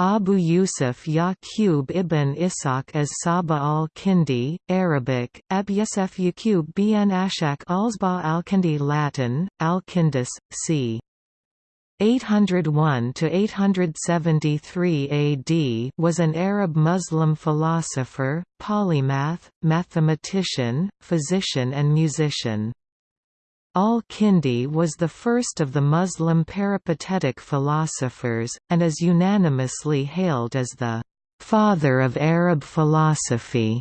Abu Yusuf Yaqub ibn Ishaq as Saba al-Kindi, Arabic, Abyasef Yaqub bin Ashak Alsba al-Kindi Latin, al-Kindis, c. 801–873 AD was an Arab Muslim philosopher, polymath, mathematician, physician and musician. Al-Kindi was the first of the Muslim peripatetic philosophers, and is unanimously hailed as the «father of Arab philosophy»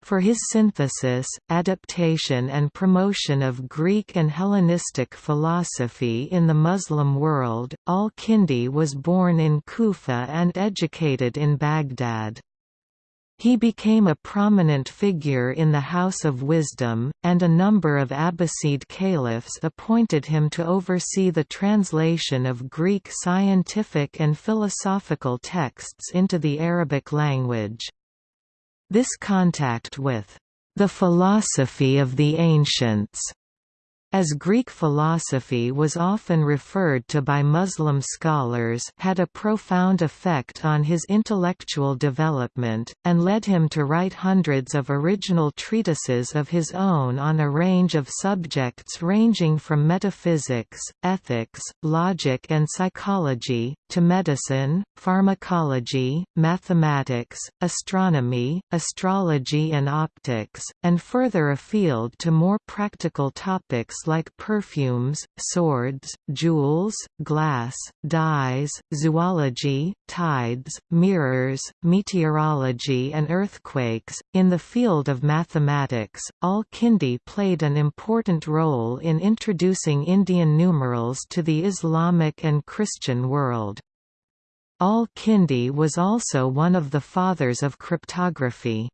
for his synthesis, adaptation and promotion of Greek and Hellenistic philosophy in the Muslim world. Al-Kindi was born in Kufa and educated in Baghdad. He became a prominent figure in the House of Wisdom, and a number of Abbasid caliphs appointed him to oversee the translation of Greek scientific and philosophical texts into the Arabic language. This contact with the philosophy of the ancients as Greek philosophy was often referred to by Muslim scholars had a profound effect on his intellectual development, and led him to write hundreds of original treatises of his own on a range of subjects ranging from metaphysics, ethics, logic and psychology, to medicine, pharmacology, mathematics, astronomy, astrology and optics, and further afield to more practical topics like perfumes, swords, jewels, glass, dyes, zoology, tides, mirrors, meteorology, and earthquakes. In the field of mathematics, Al Kindi played an important role in introducing Indian numerals to the Islamic and Christian world. Al Kindi was also one of the fathers of cryptography.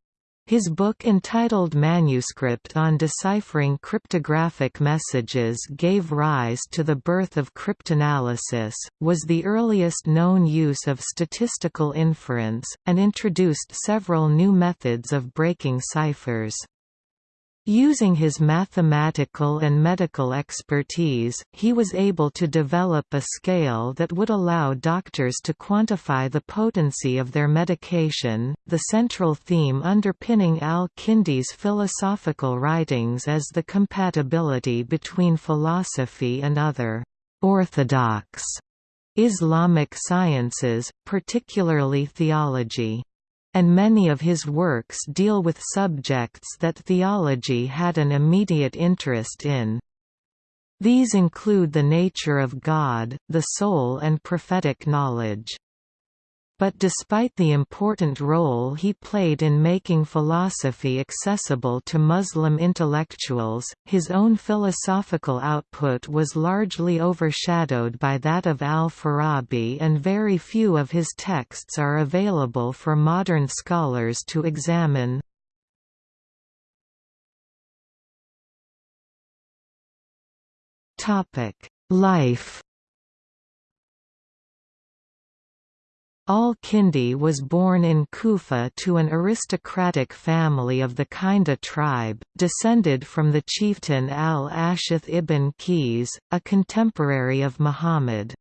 His book entitled Manuscript on Deciphering Cryptographic Messages gave rise to the birth of cryptanalysis, was the earliest known use of statistical inference, and introduced several new methods of breaking ciphers. Using his mathematical and medical expertise, he was able to develop a scale that would allow doctors to quantify the potency of their medication. The central theme underpinning al Kindi's philosophical writings is the compatibility between philosophy and other orthodox Islamic sciences, particularly theology and many of his works deal with subjects that theology had an immediate interest in. These include the nature of God, the soul and prophetic knowledge but despite the important role he played in making philosophy accessible to Muslim intellectuals, his own philosophical output was largely overshadowed by that of al-Farabi and very few of his texts are available for modern scholars to examine. Life Al-Kindi was born in Kufa to an aristocratic family of the Kinda tribe, descended from the chieftain al-Ashith ibn Qais, a contemporary of Muhammad.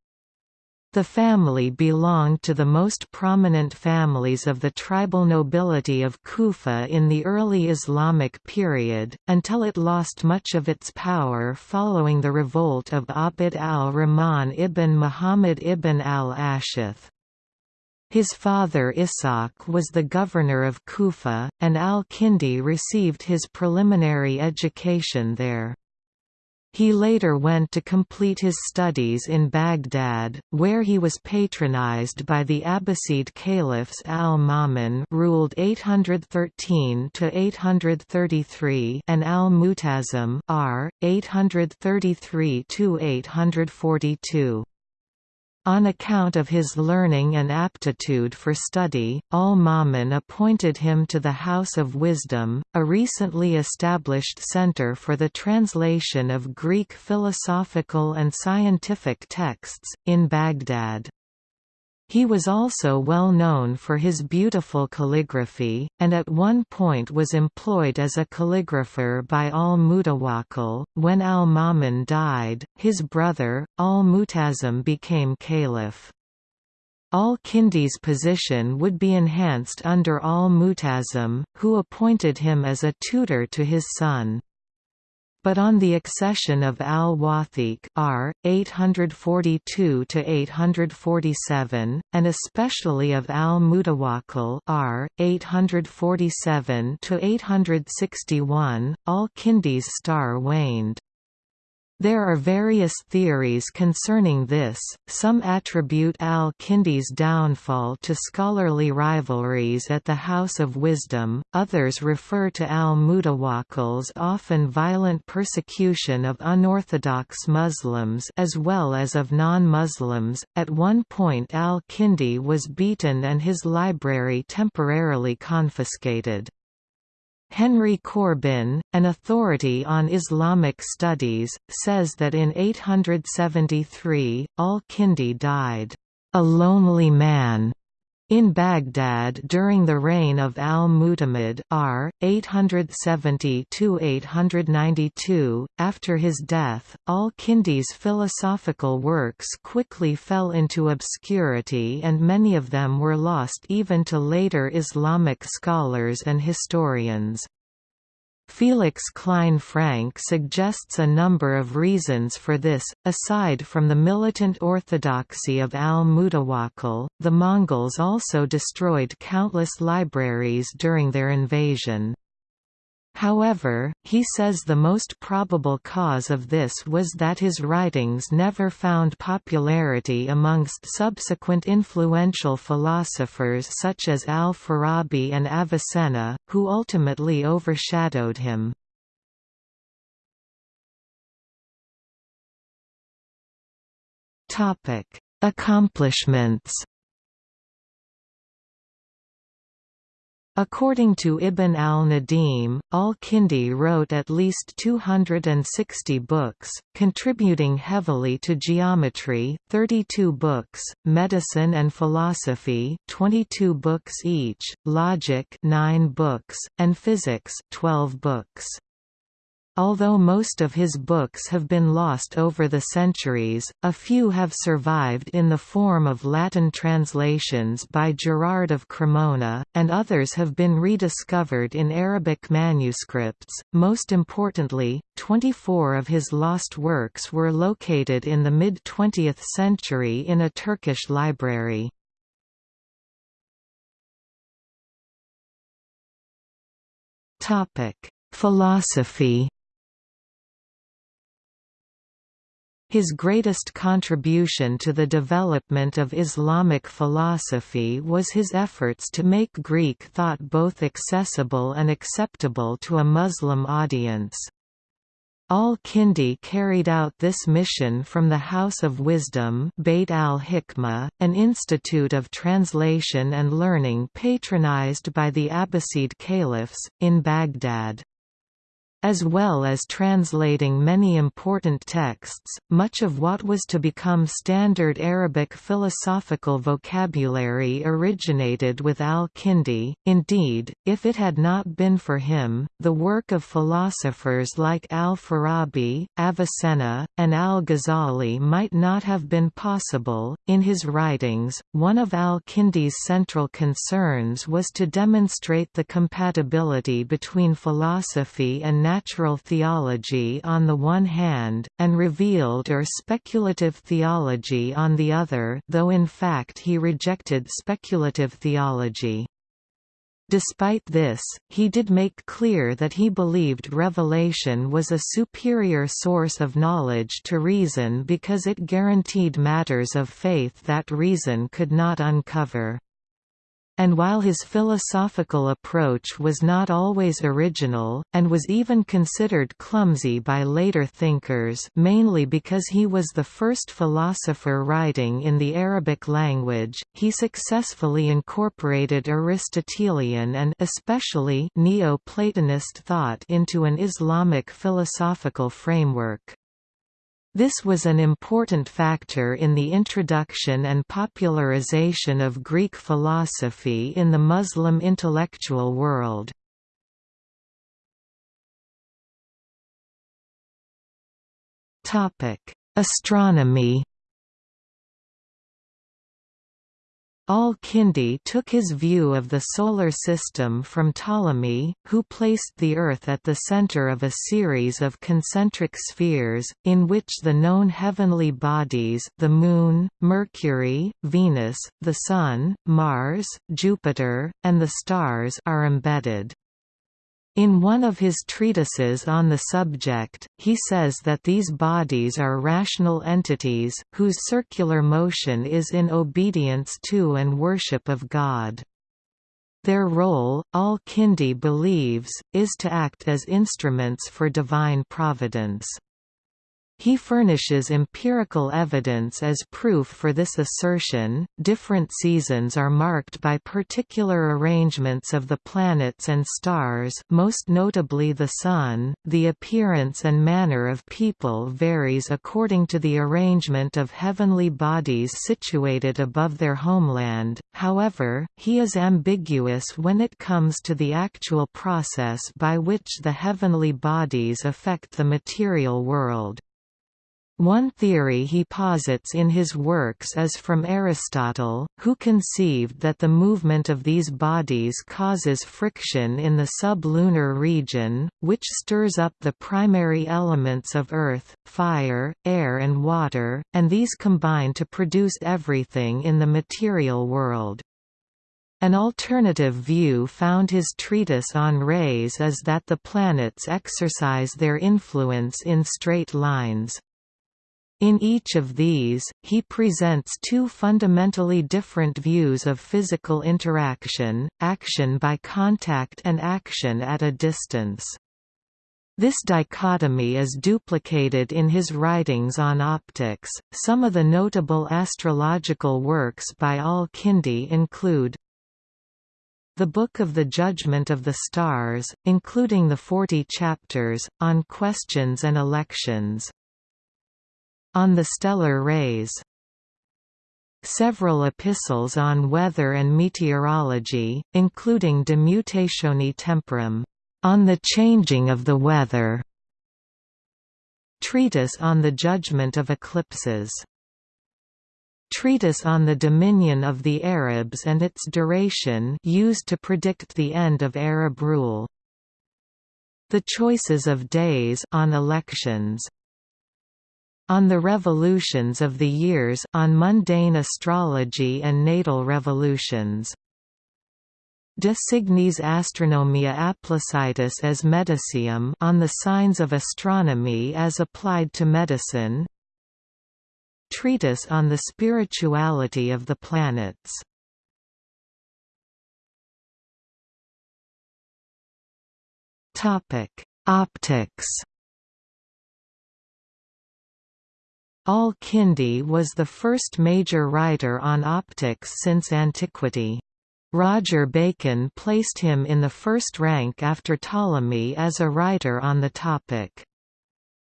The family belonged to the most prominent families of the tribal nobility of Kufa in the early Islamic period, until it lost much of its power following the revolt of Abd al-Rahman ibn Muhammad ibn al-Ashith. His father Ishaq was the governor of Kufa, and al-Kindi received his preliminary education there. He later went to complete his studies in Baghdad, where he was patronized by the Abbasid caliphs al-Ma'mun ruled 813–833 and al-Mu'tasim r 833 to 842. On account of his learning and aptitude for study, al-Ma'mun appointed him to the House of Wisdom, a recently established center for the translation of Greek philosophical and scientific texts, in Baghdad. He was also well known for his beautiful calligraphy, and at one point was employed as a calligrapher by al-Mutawakkil. When al-Ma'mun died, his brother, al-Mu'tasim became caliph. Al-Kindi's position would be enhanced under Al-Mu'tasim, who appointed him as a tutor to his son. But on the accession of al-Wathiq r. 842–847, and especially of al-Mutawakkil r. 847–861, al-Kindi's star waned. There are various theories concerning this, some attribute al-Kindi's downfall to scholarly rivalries at the House of Wisdom, others refer to al-Mutawakkil's often violent persecution of unorthodox Muslims as well as of non-Muslims. At one point al-Kindi was beaten and his library temporarily confiscated. Henry Corbin, an authority on Islamic studies, says that in 873, al-Kindi died, "...a lonely man." In Baghdad during the reign of al-Mu'tamid r. 870–892, after his death, al-Kindi's philosophical works quickly fell into obscurity and many of them were lost even to later Islamic scholars and historians. Felix Klein-Franke suggests a number of reasons for this, aside from the militant orthodoxy of al-Mutawakkil, the Mongols also destroyed countless libraries during their invasion. However, he says the most probable cause of this was that his writings never found popularity amongst subsequent influential philosophers such as al-Farabi and Avicenna, who ultimately overshadowed him. Accomplishments According to Ibn al-Nadim, al-Kindi wrote at least 260 books, contributing heavily to geometry 32 books, medicine and philosophy 22 books each, logic 9 books, and physics 12 books. Although most of his books have been lost over the centuries, a few have survived in the form of Latin translations by Gerard of Cremona, and others have been rediscovered in Arabic manuscripts. Most importantly, 24 of his lost works were located in the mid 20th century in a Turkish library. Topic: Philosophy His greatest contribution to the development of Islamic philosophy was his efforts to make Greek thought both accessible and acceptable to a Muslim audience. Al-Kindi carried out this mission from the House of Wisdom Beit al-Hikmah, an institute of translation and learning patronized by the Abbasid caliphs, in Baghdad. As well as translating many important texts, much of what was to become standard Arabic philosophical vocabulary originated with al-Kindi. Indeed, if it had not been for him, the work of philosophers like al-Farabi, Avicenna, and al-Ghazali might not have been possible. In his writings, one of al-Kindi's central concerns was to demonstrate the compatibility between philosophy and natural theology on the one hand, and revealed or speculative theology on the other though in fact he rejected speculative theology. Despite this, he did make clear that he believed revelation was a superior source of knowledge to reason because it guaranteed matters of faith that reason could not uncover. And while his philosophical approach was not always original, and was even considered clumsy by later thinkers mainly because he was the first philosopher writing in the Arabic language, he successfully incorporated Aristotelian and especially Neo-Platonist thought into an Islamic philosophical framework. This was an important factor in the introduction and popularization of Greek philosophy in the Muslim intellectual world. Astronomy Al-Kindi took his view of the Solar System from Ptolemy, who placed the Earth at the center of a series of concentric spheres, in which the known heavenly bodies the Moon, Mercury, Venus, the Sun, Mars, Jupiter, and the stars are embedded. In one of his treatises on the subject, he says that these bodies are rational entities, whose circular motion is in obedience to and worship of God. Their role, al-Kindi believes, is to act as instruments for divine providence. He furnishes empirical evidence as proof for this assertion. Different seasons are marked by particular arrangements of the planets and stars, most notably the Sun. The appearance and manner of people varies according to the arrangement of heavenly bodies situated above their homeland, however, he is ambiguous when it comes to the actual process by which the heavenly bodies affect the material world. One theory he posits in his works is from Aristotle, who conceived that the movement of these bodies causes friction in the sublunar region, which stirs up the primary elements of earth, fire, air and water, and these combine to produce everything in the material world. An alternative view found his treatise on rays is that the planets exercise their influence in straight lines. In each of these, he presents two fundamentally different views of physical interaction, action by contact and action at a distance. This dichotomy is duplicated in his writings on optics. Some of the notable astrological works by Al-Kindi include the Book of the Judgment of the Stars, including the 40 chapters, on questions and elections, on the stellar rays Several epistles on weather and meteorology, including De Mutatione Temporum, on the changing of the weather, Treatise on the Judgment of Eclipses. Treatise on the Dominion of the Arabs and its duration used to predict the end of Arab rule. The Choices of Days on elections on the revolutions of the years on mundane astrology and natal revolutions. De signis astronomia applicatus as medicium on the signs of astronomy as applied to medicine. Treatise on the spirituality of the planets. Optics. Al-Kindi was the first major writer on optics since antiquity. Roger Bacon placed him in the first rank after Ptolemy as a writer on the topic.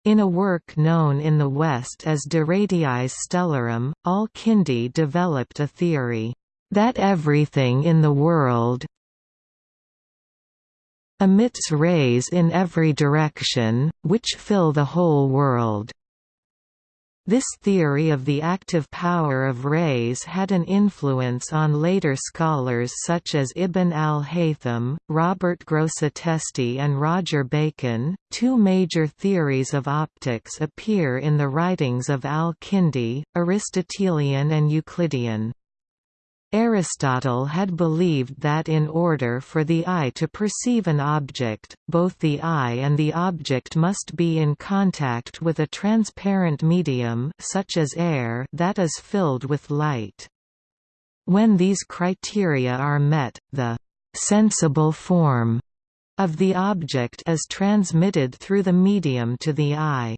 In a work known in the West as De Radiis Stellarum, Al-Kindi developed a theory, "...that everything in the world emits rays in every direction, which fill the whole world." This theory of the active power of rays had an influence on later scholars such as Ibn al-Haytham, Robert Grosseteste and Roger Bacon. Two major theories of optics appear in the writings of al-Kindi, Aristotelian and Euclidean. Aristotle had believed that in order for the eye to perceive an object, both the eye and the object must be in contact with a transparent medium such as air that is filled with light. When these criteria are met, the «sensible form» of the object is transmitted through the medium to the eye.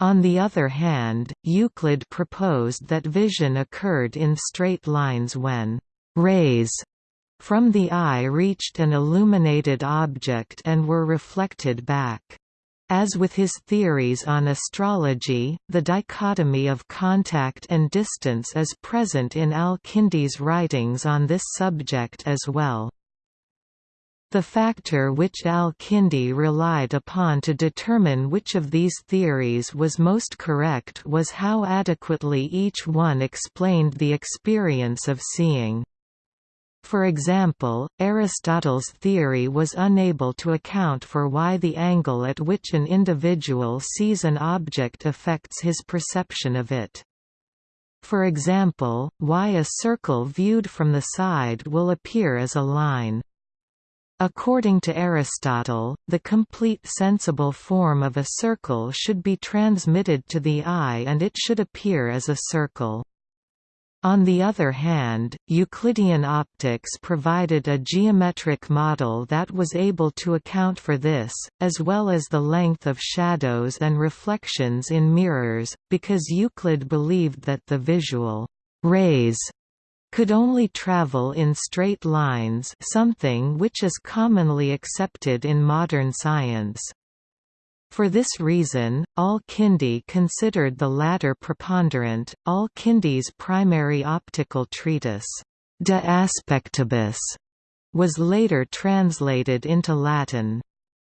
On the other hand, Euclid proposed that vision occurred in straight lines when «rays» from the eye reached an illuminated object and were reflected back. As with his theories on astrology, the dichotomy of contact and distance is present in Al-Kindi's writings on this subject as well. The factor which al-Kindi relied upon to determine which of these theories was most correct was how adequately each one explained the experience of seeing. For example, Aristotle's theory was unable to account for why the angle at which an individual sees an object affects his perception of it. For example, why a circle viewed from the side will appear as a line. According to Aristotle, the complete sensible form of a circle should be transmitted to the eye and it should appear as a circle. On the other hand, Euclidean optics provided a geometric model that was able to account for this, as well as the length of shadows and reflections in mirrors, because Euclid believed that the visual rays could only travel in straight lines something which is commonly accepted in modern science. For this reason, Al-Kindi considered the latter preponderant. Al-Kindi's primary optical treatise, De Aspectibus, was later translated into Latin.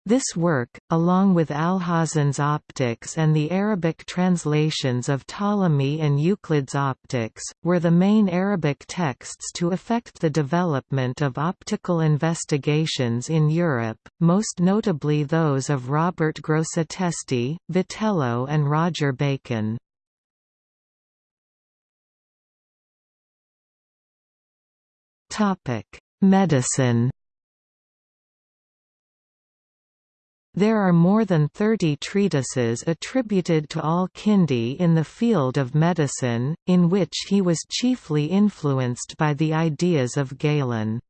This work, along with Alhazen's Optics and the Arabic translations of Ptolemy and Euclid's Optics, were the main Arabic texts to affect the development of optical investigations in Europe, most notably those of Robert Grosseteste, Witelo and Roger Bacon. Medicine There are more than 30 treatises attributed to Al-Kindi in the field of medicine, in which he was chiefly influenced by the ideas of Galen.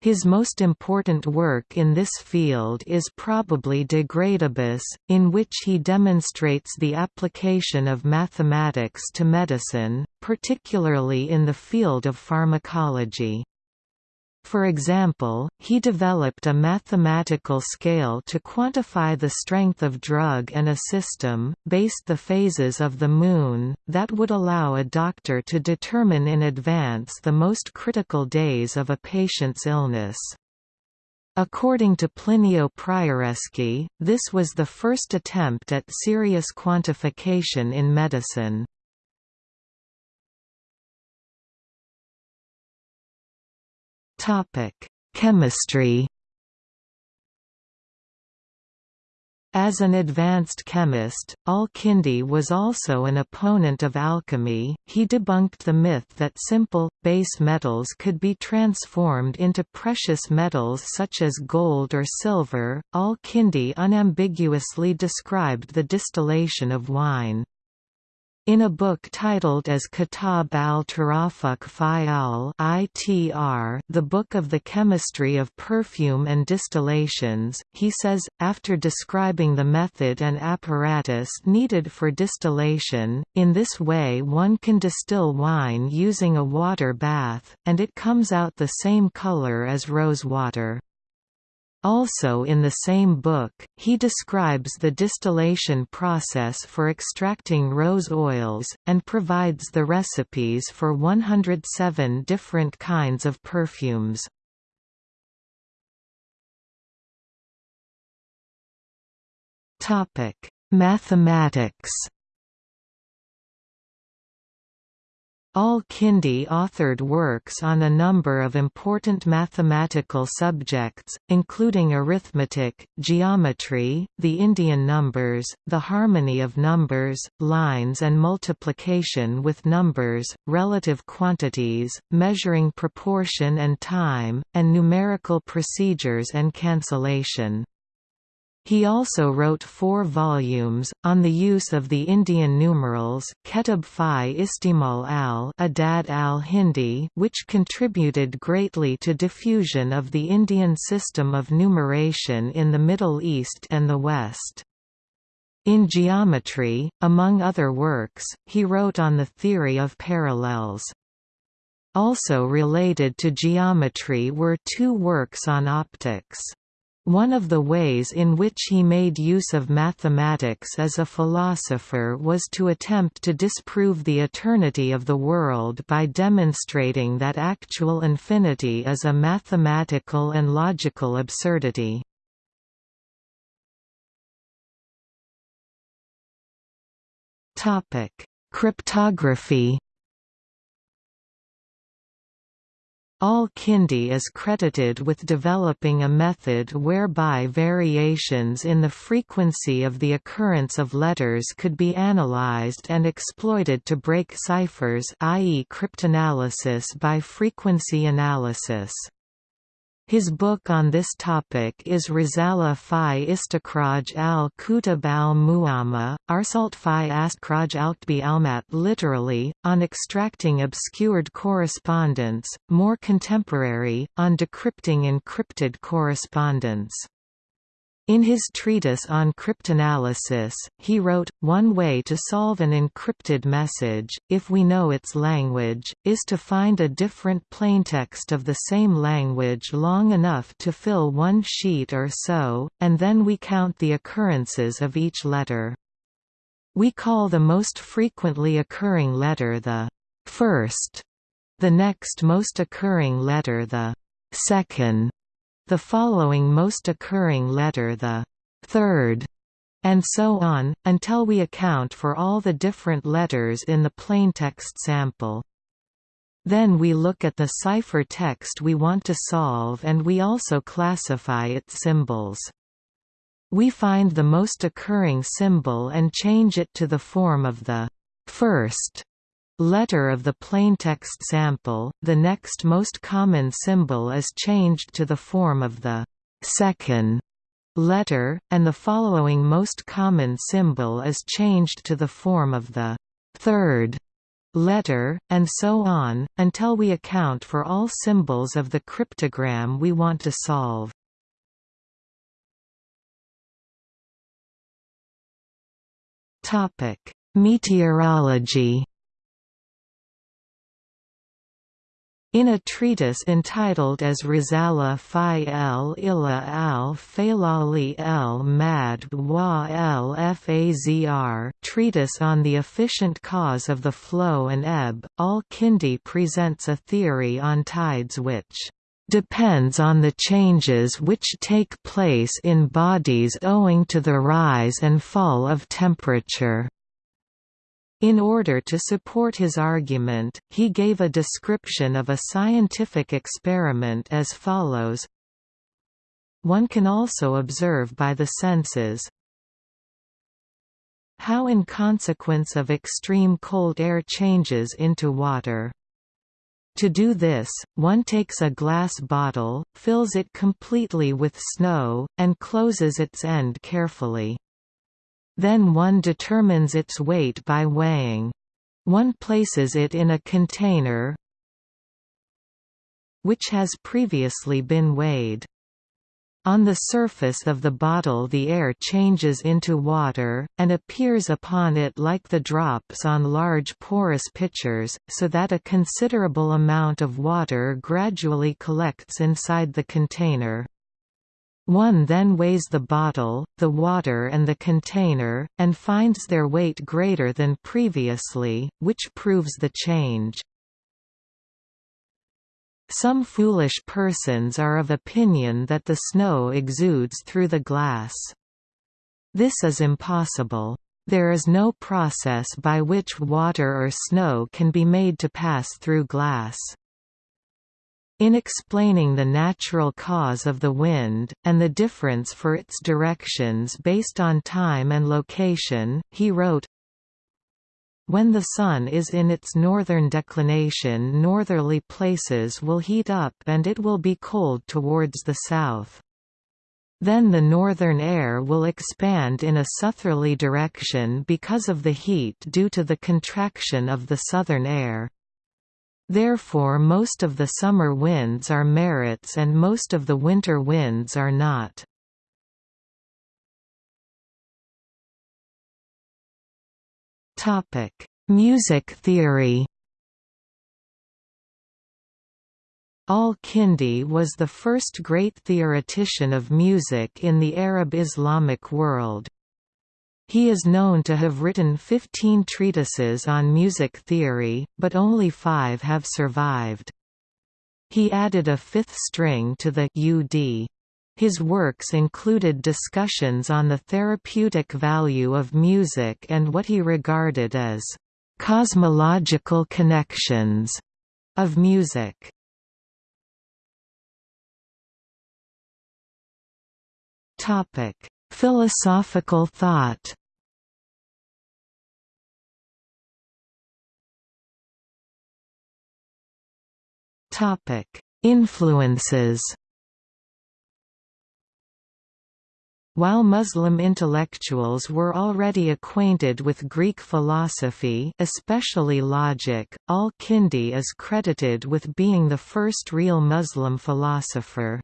His most important work in this field is probably De Gradibus, in which he demonstrates the application of mathematics to medicine, particularly in the field of pharmacology. For example, he developed a mathematical scale to quantify the strength of drug and a system, based the phases of the Moon, that would allow a doctor to determine in advance the most critical days of a patient's illness. According to Plinio Prioreschi, this was the first attempt at serious quantification in medicine. Chemistry. As an advanced chemist, Al-Kindi was also an opponent of alchemy. He debunked the myth that simple, base metals could be transformed into precious metals such as gold or silver. Al-Kindi unambiguously described the distillation of wine. In a book titled as Kitab al-Tarafuq Fayal (ITR), the Book of the Chemistry of Perfume and Distillations, he says, after describing the method and apparatus needed for distillation, in this way one can distill wine using a water bath, and it comes out the same color as rose water. Also in the same book, he describes the distillation process for extracting rose oils, and provides the recipes for 107 different kinds of perfumes. Mathematics Al-Kindi authored works on a number of important mathematical subjects, including arithmetic, geometry, the Indian numbers, the harmony of numbers, lines and multiplication with numbers, relative quantities, measuring proportion and time, and numerical procedures and cancellation. He also wrote four volumes, on the use of the Indian numerals Ketab Fi Istimal al Adad al-Hindi which contributed greatly to diffusion of the Indian system of numeration in the Middle East and the West. In geometry, among other works, he wrote on the theory of parallels. Also related to geometry were two works on optics. One of the ways in which he made use of mathematics as a philosopher was to attempt to disprove the eternity of the world by demonstrating that actual infinity is a mathematical and logical absurdity. Cryptography Al-Kindi is credited with developing a method whereby variations in the frequency of the occurrence of letters could be analyzed and exploited to break ciphers i.e. cryptanalysis by frequency analysis. His book on this topic is Risala fi Istikraj al-Kutab al-Mu'amma, Arsalt fi Astkraj al-Kbi almat literally, on extracting obscured correspondence, more contemporary, on decrypting encrypted correspondence. In his treatise on cryptanalysis, he wrote, One way to solve an encrypted message, if we know its language, is to find a different plaintext of the same language long enough to fill one sheet or so, and then we count the occurrences of each letter. We call the most frequently occurring letter the first, the next most occurring letter the second, the following most occurring letter the third, and so on, until we account for all the different letters in the plaintext sample. Then we look at the cipher text we want to solve and we also classify its symbols. We find the most occurring symbol and change it to the form of the first letter of the plaintext sample, the next most common symbol is changed to the form of the second letter, and the following most common symbol is changed to the form of the third letter, and so on, until we account for all symbols of the cryptogram we want to solve. Meteorology In a treatise entitled as Risala fi el ila al falali el mad wa el fazr treatise on the efficient cause of the flow and ebb, al-Kindi presents a theory on tides which depends on the changes which take place in bodies owing to the rise and fall of temperature. In order to support his argument, he gave a description of a scientific experiment as follows One can also observe by the senses how in consequence of extreme cold air changes into water. To do this, one takes a glass bottle, fills it completely with snow, and closes its end carefully. Then one determines its weight by weighing. One places it in a container which has previously been weighed. On the surface of the bottle the air changes into water, and appears upon it like the drops on large porous pitchers, so that a considerable amount of water gradually collects inside the container. One then weighs the bottle, the water and the container, and finds their weight greater than previously, which proves the change. Some foolish persons are of opinion that the snow exudes through the glass. This is impossible. There is no process by which water or snow can be made to pass through glass. In explaining the natural cause of the wind, and the difference for its directions based on time and location, he wrote, when the Sun is in its northern declination northerly places will heat up and it will be cold towards the south. Then the northern air will expand in a southerly direction because of the heat due to the contraction of the southern air. Therefore most of the summer winds are merits and most of the winter winds are not. Music theory Al-Kindi was the first great theoretician of music in the Arab Islamic world. He is known to have written 15 treatises on music theory, but only five have survived. He added a fifth string to the oud. His works included discussions on the therapeutic value of music and what he regarded as cosmological connections of music. Topic: Philosophical thought. Influences. While Muslim intellectuals were already acquainted with Greek philosophy especially logic, al-Kindi is credited with being the first real Muslim philosopher.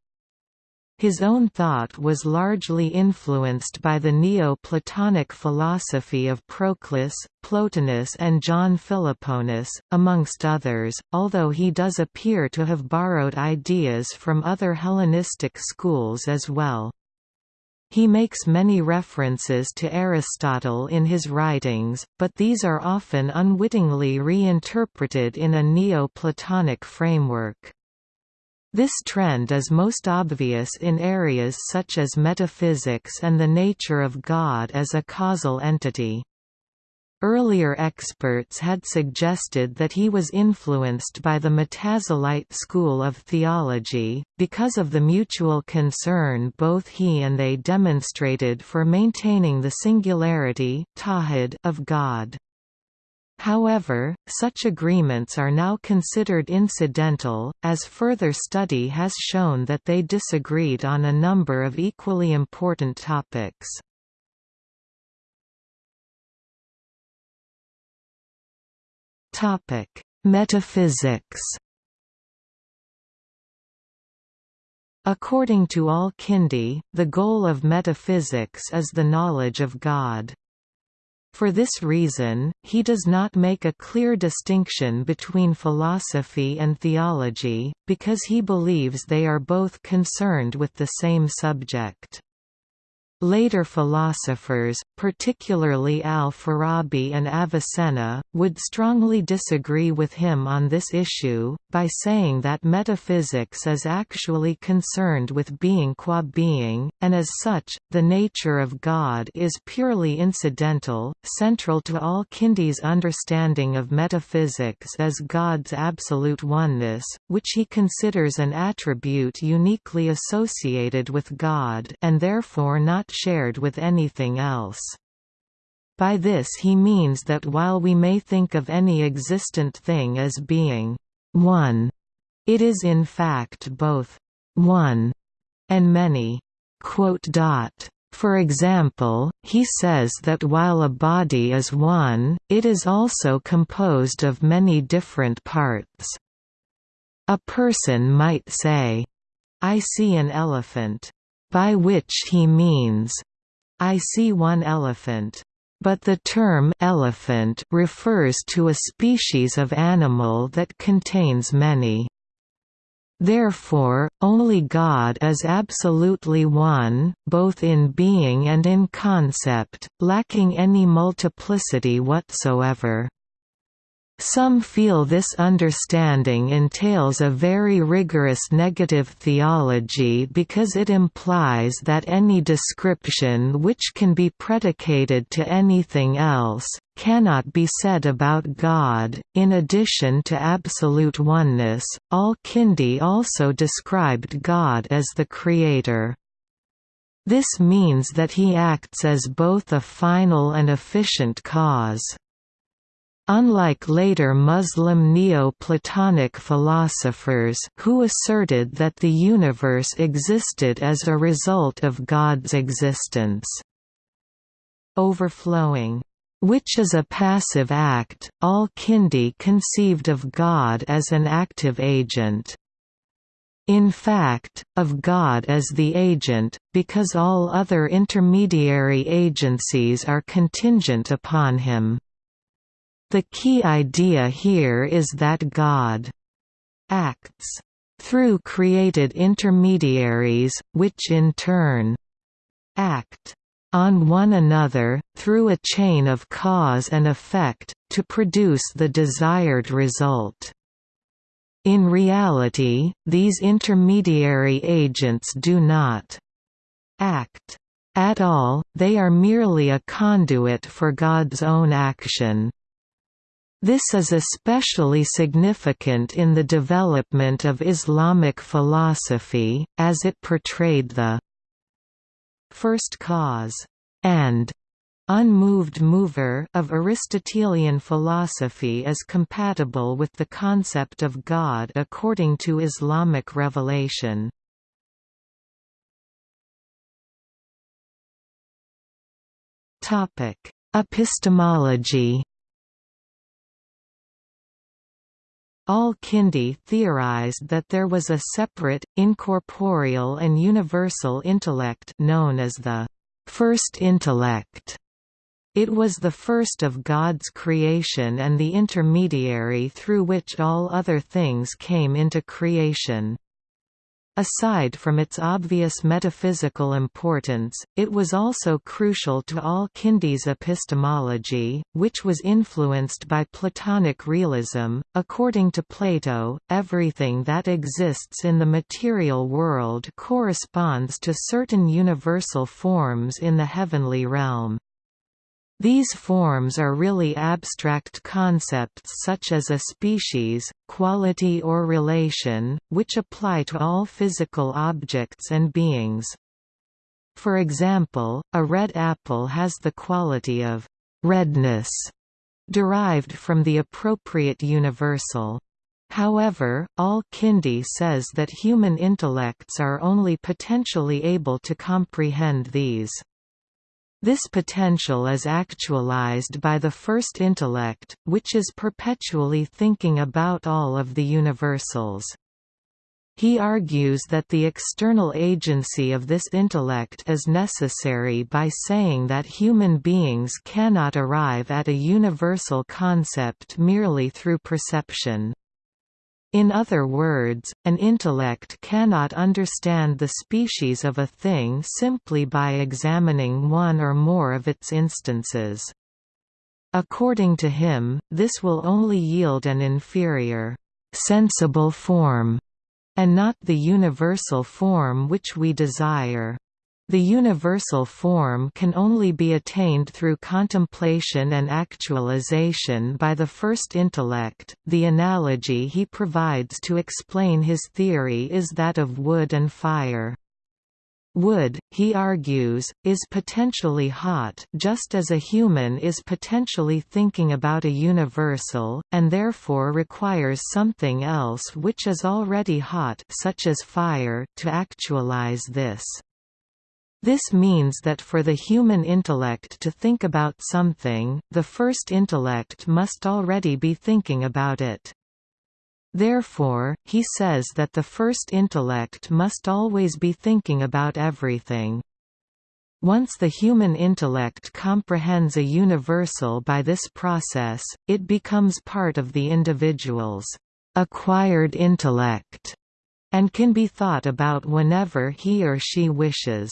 His own thought was largely influenced by the Neo-Platonic philosophy of Proclus, Plotinus and John Philoponus, amongst others, although he does appear to have borrowed ideas from other Hellenistic schools as well. He makes many references to Aristotle in his writings, but these are often unwittingly reinterpreted in a Neo-Platonic framework. This trend is most obvious in areas such as metaphysics and the nature of God as a causal entity. Earlier experts had suggested that he was influenced by the Mu'tazilite school of theology, because of the mutual concern both he and they demonstrated for maintaining the singularity of God. However, such agreements are now considered incidental, as further study has shown that they disagreed on a number of equally important topics. Metaphysics According to al-Kindi, the goal of metaphysics is the knowledge of God. For this reason, he does not make a clear distinction between philosophy and theology, because he believes they are both concerned with the same subject. Later philosophers, particularly al-Farabi and Avicenna, would strongly disagree with him on this issue, by saying that metaphysics is actually concerned with being qua being, and as such, the nature of God is purely incidental. Central to al-Kindi's understanding of metaphysics is God's absolute oneness, which he considers an attribute uniquely associated with God and therefore not shared with anything else. By this he means that while we may think of any existent thing as being one, it is in fact both one and many. For example, he says that while a body is one, it is also composed of many different parts. A person might say, I see an elephant by which he means, I see one elephant. But the term elephant refers to a species of animal that contains many. Therefore, only God is absolutely one, both in being and in concept, lacking any multiplicity whatsoever. Some feel this understanding entails a very rigorous negative theology because it implies that any description which can be predicated to anything else, cannot be said about God. In addition to absolute oneness, Al-Kindi also described God as the Creator. This means that he acts as both a final and efficient cause. Unlike later Muslim Neo-Platonic philosophers who asserted that the universe existed as a result of God's existence. Overflowing which is a passive act, al-Kindi conceived of God as an active agent. In fact, of God as the agent, because all other intermediary agencies are contingent upon him. The key idea here is that God acts through created intermediaries, which in turn act on one another, through a chain of cause and effect, to produce the desired result. In reality, these intermediary agents do not act at all, they are merely a conduit for God's own action. This is especially significant in the development of Islamic philosophy, as it portrayed the first cause, and unmoved mover of Aristotelian philosophy as compatible with the concept of God according to Islamic revelation. Epistemology Al-Kindi theorized that there was a separate, incorporeal and universal intellect known as the first intellect. It was the first of God's creation and the intermediary through which all other things came into creation. Aside from its obvious metaphysical importance, it was also crucial to Al-Kindi's epistemology, which was influenced by Platonic realism. According to Plato, everything that exists in the material world corresponds to certain universal forms in the heavenly realm. These forms are really abstract concepts such as a species, quality or relation, which apply to all physical objects and beings. For example, a red apple has the quality of redness, derived from the appropriate universal. However, Al-Kindi says that human intellects are only potentially able to comprehend these. This potential is actualized by the first intellect, which is perpetually thinking about all of the universals. He argues that the external agency of this intellect is necessary by saying that human beings cannot arrive at a universal concept merely through perception. In other words, an intellect cannot understand the species of a thing simply by examining one or more of its instances. According to him, this will only yield an inferior, sensible form, and not the universal form which we desire. The universal form can only be attained through contemplation and actualization by the first intellect. The analogy he provides to explain his theory is that of wood and fire. Wood, he argues, is potentially hot just as a human is potentially thinking about a universal, and therefore requires something else which is already hot such as fire to actualize this. This means that for the human intellect to think about something, the first intellect must already be thinking about it. Therefore, he says that the first intellect must always be thinking about everything. Once the human intellect comprehends a universal by this process, it becomes part of the individual's acquired intellect and can be thought about whenever he or she wishes.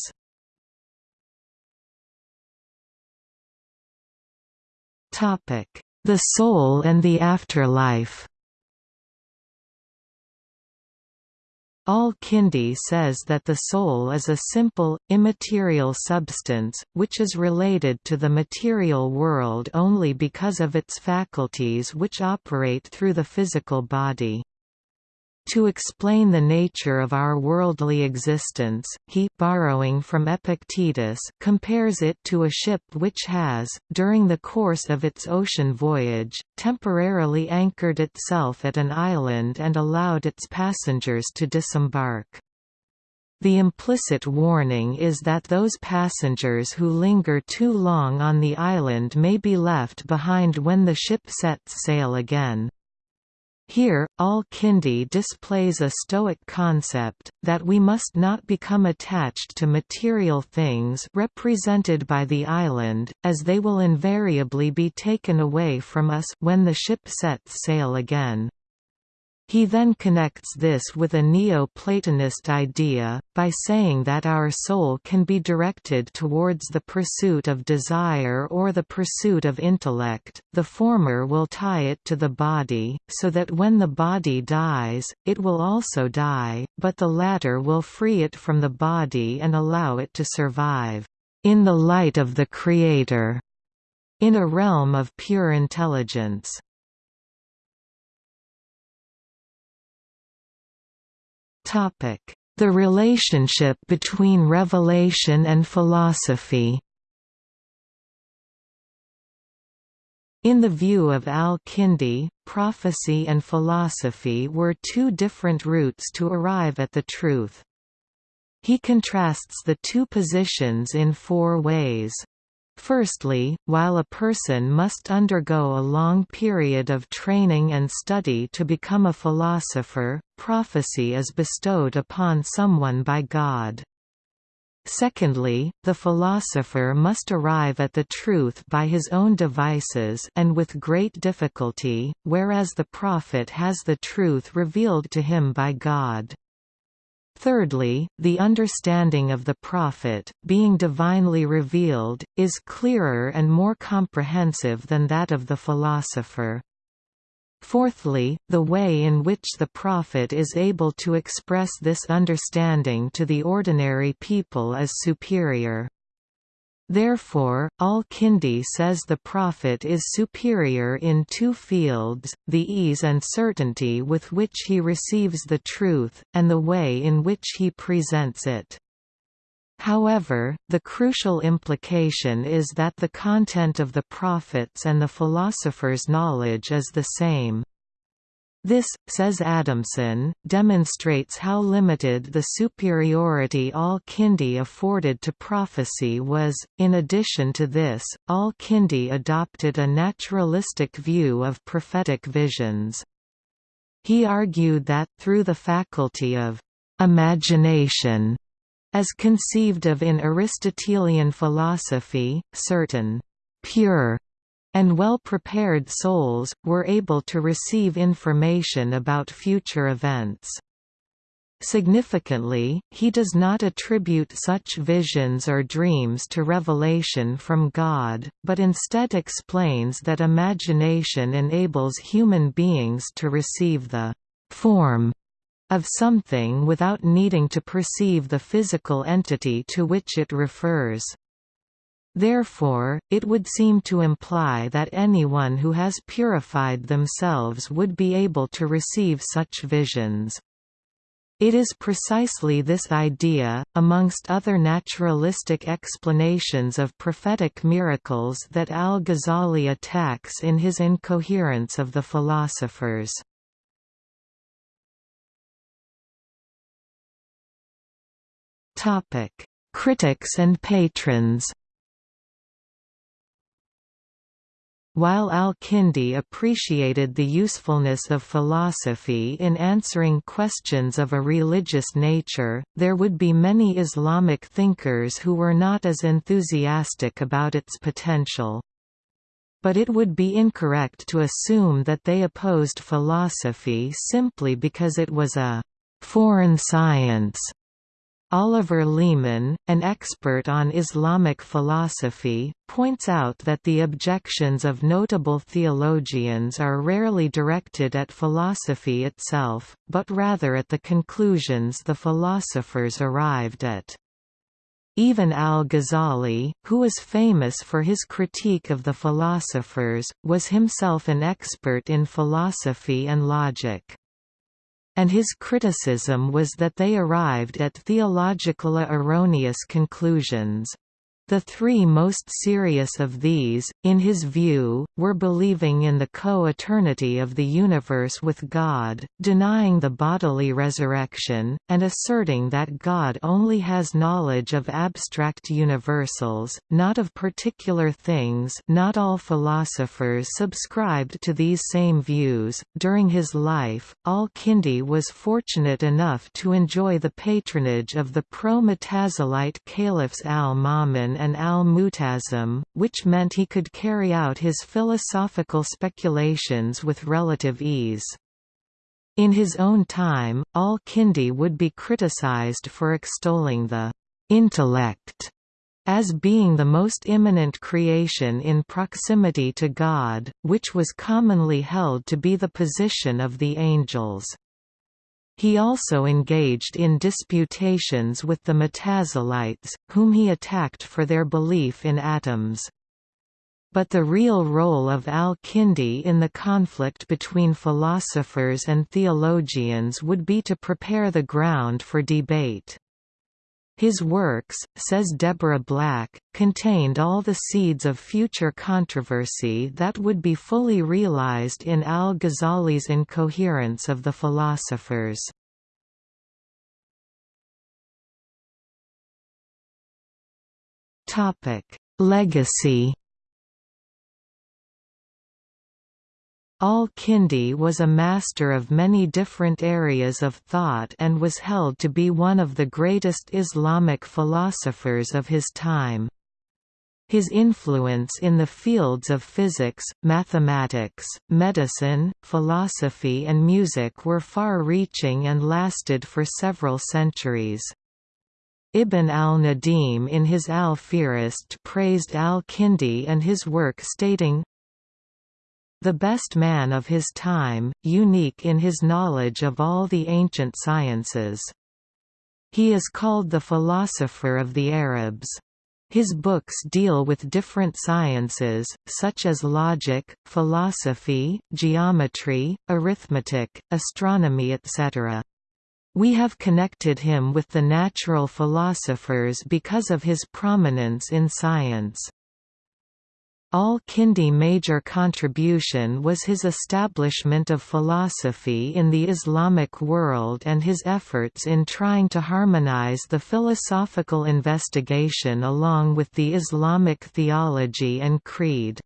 The soul and the afterlife Al-Kindi says that the soul is a simple, immaterial substance, which is related to the material world only because of its faculties which operate through the physical body. To explain the nature of our worldly existence, he borrowing from Epictetus compares it to a ship which has, during the course of its ocean voyage, temporarily anchored itself at an island and allowed its passengers to disembark. The implicit warning is that those passengers who linger too long on the island may be left behind when the ship sets sail again. Here, Al-Kindi displays a Stoic concept, that we must not become attached to material things represented by the island, as they will invariably be taken away from us when the ship sets sail again. He then connects this with a Neo-Platonist idea, by saying that our soul can be directed towards the pursuit of desire or the pursuit of intellect, the former will tie it to the body, so that when the body dies, it will also die, but the latter will free it from the body and allow it to survive, "...in the light of the Creator", in a realm of pure intelligence. The relationship between revelation and philosophy In the view of al-Kindi, prophecy and philosophy were two different routes to arrive at the truth. He contrasts the two positions in four ways. Firstly, while a person must undergo a long period of training and study to become a philosopher, prophecy is bestowed upon someone by God. Secondly, the philosopher must arrive at the truth by his own devices and with great difficulty, whereas the prophet has the truth revealed to him by God. Thirdly, the understanding of the prophet, being divinely revealed, is clearer and more comprehensive than that of the philosopher. Fourthly, the way in which the prophet is able to express this understanding to the ordinary people is superior. Therefore, al-Kindi says the Prophet is superior in two fields, the ease and certainty with which he receives the truth, and the way in which he presents it. However, the crucial implication is that the content of the prophets and the philosopher's knowledge is the same. This, says Adamson, demonstrates how limited the superiority al-Kindi afforded to prophecy was. In addition to this, al-Kindi adopted a naturalistic view of prophetic visions. He argued that, through the faculty of imagination, as conceived of in Aristotelian philosophy, certain pure and well-prepared souls, were able to receive information about future events. Significantly, he does not attribute such visions or dreams to revelation from God, but instead explains that imagination enables human beings to receive the «form» of something without needing to perceive the physical entity to which it refers. Therefore, it would seem to imply that anyone who has purified themselves would be able to receive such visions. It is precisely this idea, amongst other naturalistic explanations of prophetic miracles that al-Ghazali attacks in his Incoherence of the Philosophers. Critics and patrons While al-Kindi appreciated the usefulness of philosophy in answering questions of a religious nature, there would be many Islamic thinkers who were not as enthusiastic about its potential. But it would be incorrect to assume that they opposed philosophy simply because it was a «foreign science» Oliver Leaman, an expert on Islamic philosophy, points out that the objections of notable theologians are rarely directed at philosophy itself, but rather at the conclusions the philosophers arrived at. Even al-Ghazali, who was famous for his critique of the philosophers, was himself an expert in philosophy and logic and his criticism was that they arrived at theologically erroneous conclusions. The three most serious of these, in his view, were believing in the co-eternity of the universe with God, denying the bodily resurrection, and asserting that God only has knowledge of abstract universals, not of particular things not all philosophers subscribed to these same views. During his life, al-Kindi was fortunate enough to enjoy the patronage of the pro-Mutazilite caliphs al-Ma'mun and al-Mu'tasim, which meant he could carry out his philosophical speculations with relative ease. In his own time, al-Kindi would be criticized for extolling the intellect as being the most immanent creation in proximity to God, which was commonly held to be the position of the angels. He also engaged in disputations with the Mutazilites, whom he attacked for their belief in atoms. but the real role of al-Kindi in the conflict between philosophers and theologians would be to prepare the ground for debate. His works, says Deborah Black, contained all the seeds of future controversy that would be fully realized in al-Ghazali's incoherence of the philosophers. Legacy Al-Kindi was a master of many different areas of thought and was held to be one of the greatest Islamic philosophers of his time. His influence in the fields of physics, mathematics, medicine, philosophy and music were far-reaching and lasted for several centuries. Ibn al-Nadim in his Al-Fihrist praised al-Kindi and his work stating, the best man of his time, unique in his knowledge of all the ancient sciences. He is called the philosopher of the Arabs. His books deal with different sciences, such as logic, philosophy, geometry, arithmetic, astronomy etc. We have connected him with the natural philosophers because of his prominence in science. Al-Kindi major contribution was his establishment of philosophy in the Islamic world and his efforts in trying to harmonize the philosophical investigation along with the Islamic theology and creed.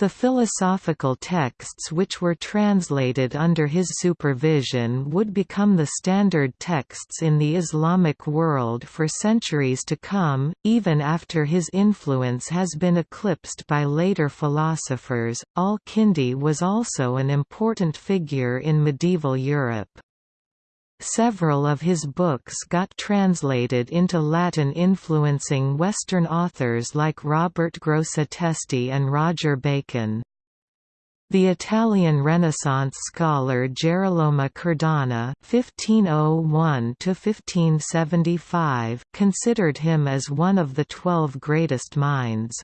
The philosophical texts which were translated under his supervision would become the standard texts in the Islamic world for centuries to come, even after his influence has been eclipsed by later philosophers. Al-Kindi was also an important figure in medieval Europe. Several of his books got translated into Latin influencing Western authors like Robert Grosseteste and Roger Bacon. The Italian Renaissance scholar Gerolamo Cardano (1501–1575) considered him as one of the twelve greatest minds.